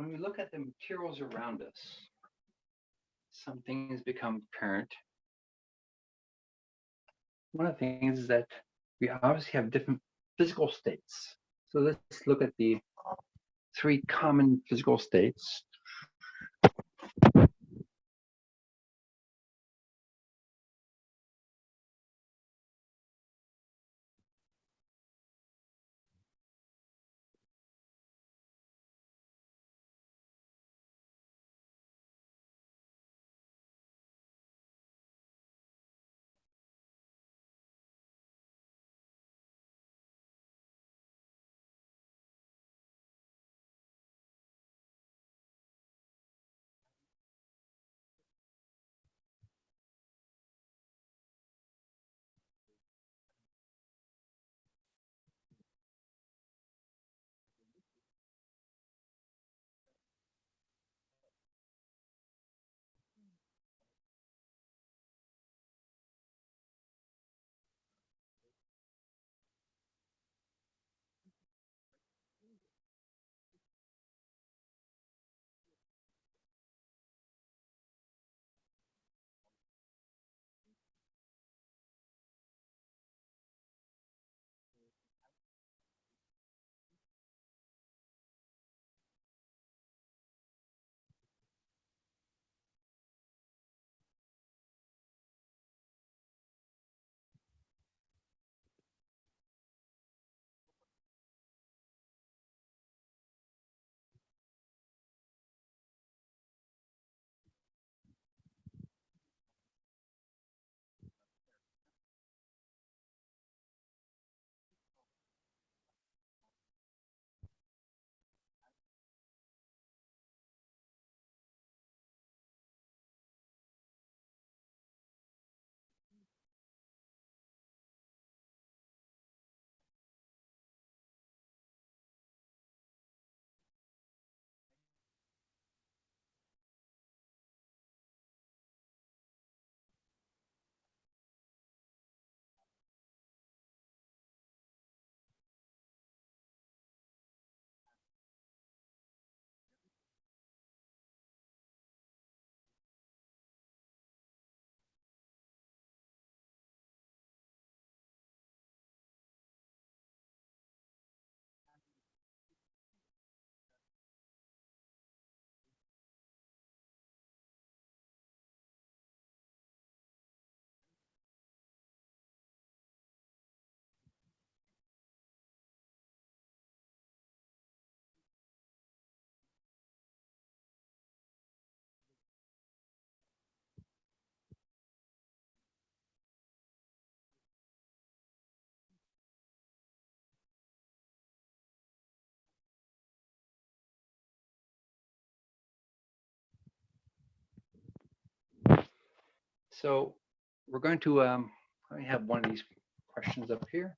when we look at the materials around us, some things become apparent. One of the things is that we obviously have different physical states. So let's look at the three common physical states. So we're going to, um, I have one of these questions up here.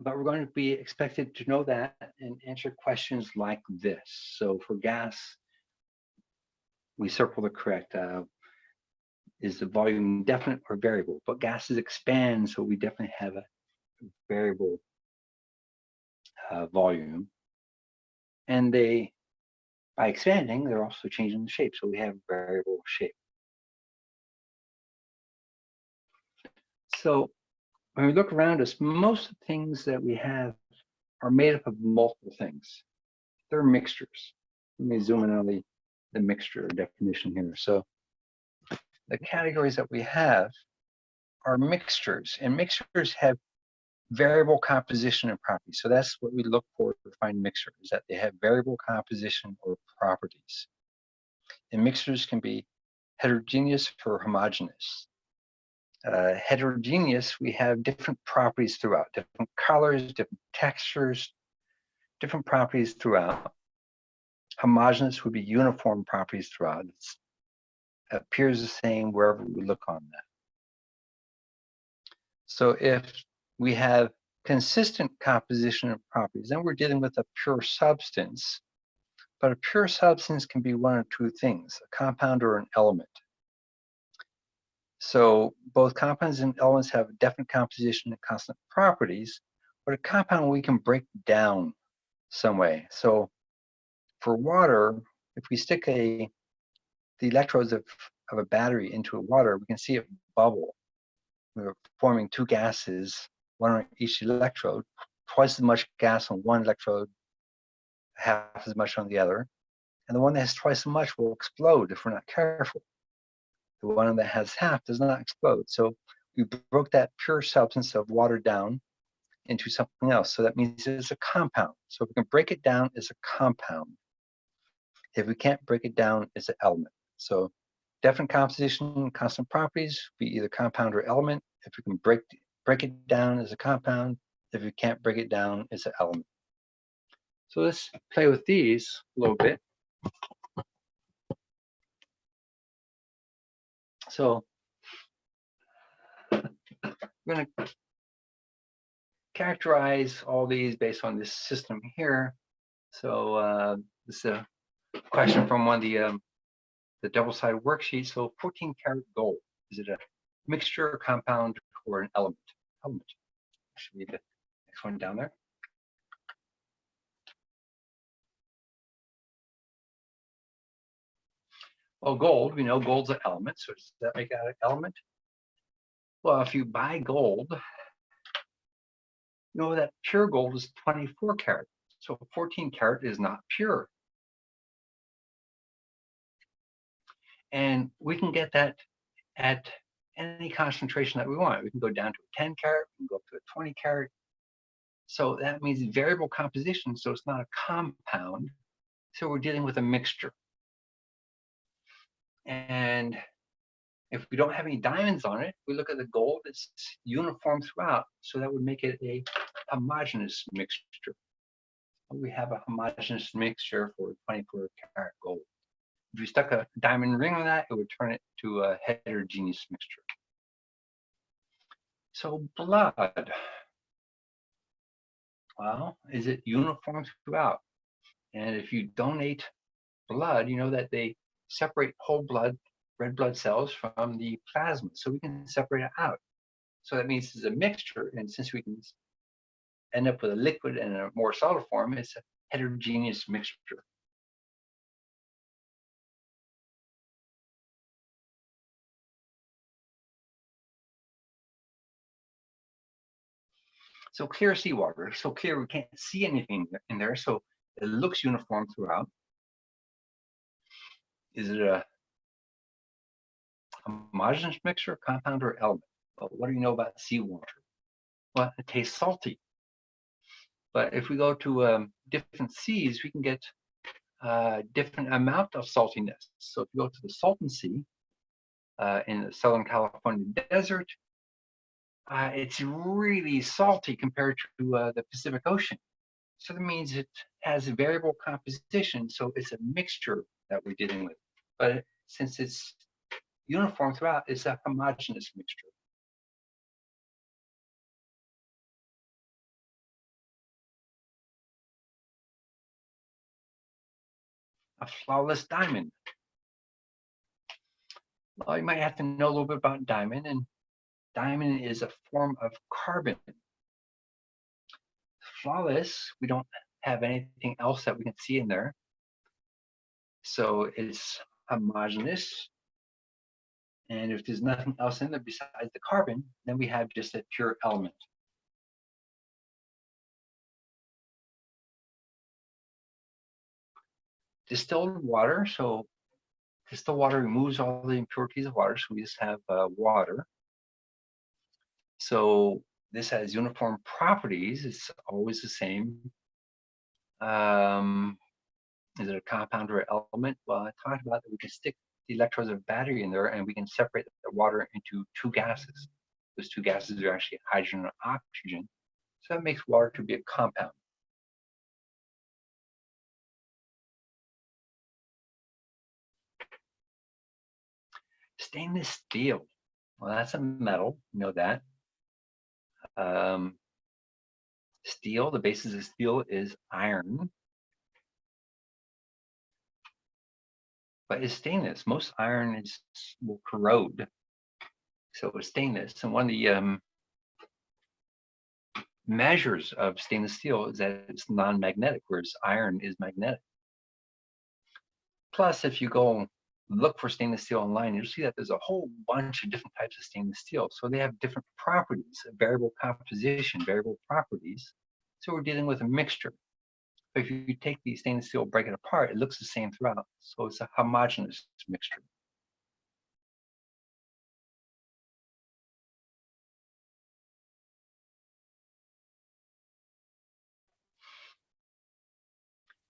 But we're going to be expected to know that and answer questions like this. So for gas, we circle the correct. Uh, is the volume definite or variable? But gases expand, so we definitely have a variable uh, volume. And they by expanding, they're also changing the shape. So we have variable shape. So when we look around us, most of the things that we have are made up of multiple things. They're mixtures. Let me zoom in on the, the mixture definition here. So the categories that we have are mixtures, and mixtures have variable composition and properties. So that's what we look for to find mixtures, that they have variable composition or properties. And mixtures can be heterogeneous or homogeneous. Uh, heterogeneous, we have different properties throughout, different colors, different textures, different properties throughout. Homogeneous would be uniform properties throughout. It appears the same wherever we look on that. So if we have consistent composition of properties. Then we're dealing with a pure substance. But a pure substance can be one of two things, a compound or an element. So both compounds and elements have definite composition and constant properties, but a compound we can break down some way. So for water, if we stick a the electrodes of, of a battery into a water, we can see it bubble. We're forming two gases, one on each electrode, twice as much gas on one electrode, half as much on the other. And the one that has twice as much will explode if we're not careful. The one that has half does not explode. So we broke that pure substance of water down into something else. So that means it's a compound. So if we can break it down, it's a compound. If we can't break it down, it's an element. So definite composition, constant properties, be either compound or element. If we can break break it down as a compound, if you can't break it down, it's an element. So let's play with these a little bit. So we're going to characterize all these based on this system here. So uh, this is a question from one of the um, the double-sided worksheet. So 14 karat gold, is it a mixture, compound, or an element? Element. Should be the next one down there. Well, gold, we know gold's an element, so does that make that an element? Well, if you buy gold, you know that pure gold is 24 karat. So 14 karat is not pure. And we can get that at any concentration that we want. We can go down to a 10 karat, we can go up to a 20 karat. So that means variable composition, so it's not a compound. So we're dealing with a mixture. And if we don't have any diamonds on it, we look at the gold, it's uniform throughout. So that would make it a homogeneous mixture. We have a homogeneous mixture for 24 karat gold. If you stuck a diamond ring on that, it would turn it to a heterogeneous mixture. So blood, well, is it uniform throughout? And if you donate blood, you know that they separate whole blood, red blood cells from the plasma. So we can separate it out. So that means it's a mixture. And since we can end up with a liquid and a more solid form, it's a heterogeneous mixture. So clear seawater, so clear we can't see anything in there, so it looks uniform throughout. Is it a homogeneous mixture, compound, or element? Well, what do you know about seawater? Well, it tastes salty. But if we go to um, different seas, we can get a uh, different amount of saltiness. So if you go to the Salton Sea uh, in the Southern California desert, uh, it's really salty compared to uh, the Pacific Ocean. So that means it has a variable composition. So it's a mixture that we're dealing with. But since it's uniform throughout, it's a homogeneous mixture. A flawless diamond. Well, you might have to know a little bit about diamond and diamond is a form of carbon. Flawless, we don't have anything else that we can see in there. So it's homogeneous. And if there's nothing else in there besides the carbon, then we have just a pure element. Distilled water, so distilled water removes all the impurities of water, so we just have uh, water. So this has uniform properties. It's always the same. Um, is it a compound or an element? Well, I talked about that we can stick the electrodes of battery in there and we can separate the water into two gases. Those two gases are actually hydrogen and oxygen. So that makes water to be a compound. Stainless steel. Well, that's a metal, you know that. Um, steel, the basis of steel is iron. But it's stainless. Most iron is will corrode. So it's stainless. And one of the um, measures of stainless steel is that it's non-magnetic, whereas iron is magnetic. Plus, if you go look for stainless steel online, you'll see that there's a whole bunch of different types of stainless steel. So they have different properties, variable composition, variable properties. So we're dealing with a mixture. But if you take the stainless steel, break it apart, it looks the same throughout. So it's a homogeneous mixture.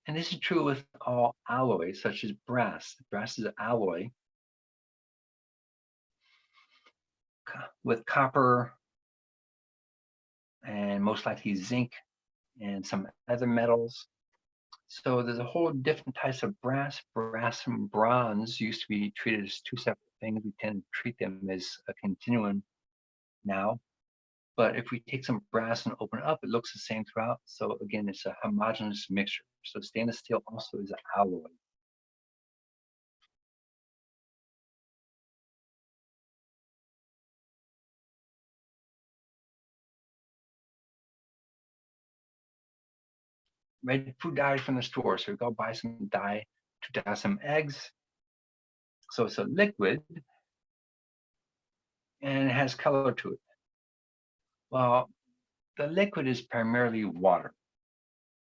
And this is true with all alloys, such as brass. Brass is an alloy with copper and most likely zinc and some other metals. So there's a whole different types of brass. Brass and bronze used to be treated as two separate things. We tend to treat them as a continuum now. But if we take some brass and open it up, it looks the same throughout. So again, it's a homogeneous mixture. So stainless steel also is an alloy. Red food dye from the store. So we go buy some dye to dye some eggs. So it's a liquid and it has color to it. Well, the liquid is primarily water.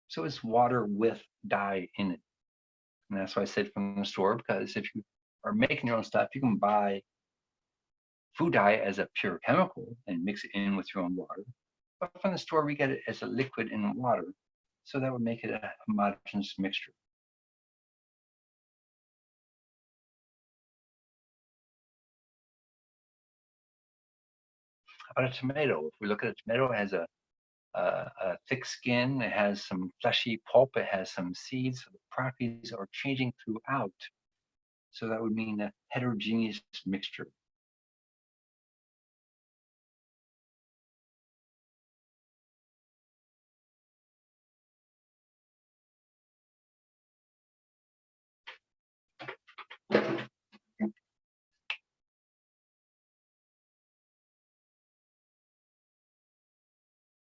So it's water with dye in it. And that's why I said from the store, because if you are making your own stuff, you can buy food dye as a pure chemical and mix it in with your own water. But from the store, we get it as a liquid in water. So that would make it a homogeneous mixture. About a tomato? If we look at a tomato, it has a, a, a, thick skin, it has some fleshy pulp, it has some seeds. So the properties are changing throughout. So that would mean a heterogeneous mixture.